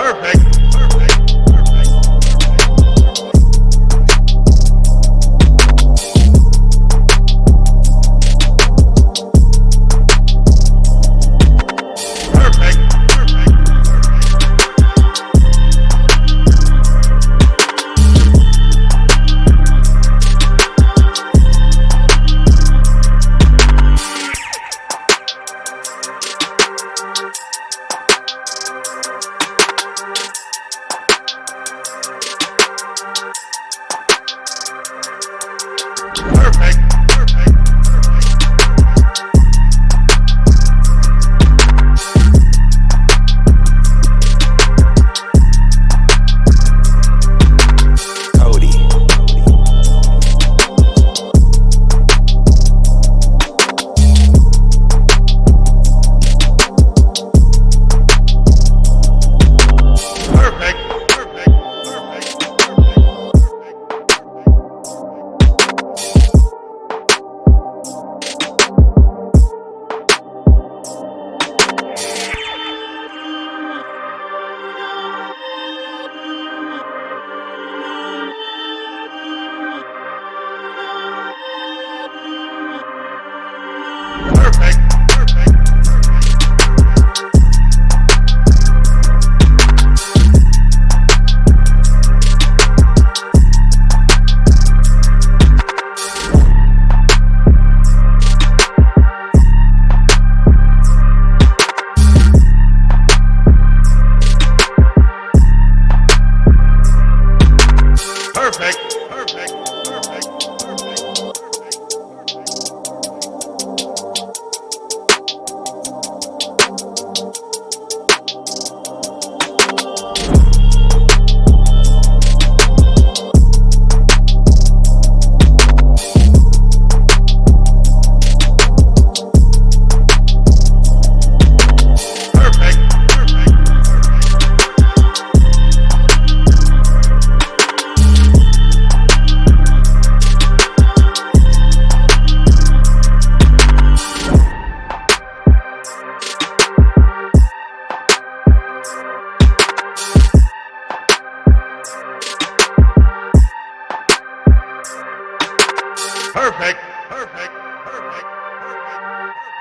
Perfect. Check. perfect, perfect, perfect, perfect. perfect.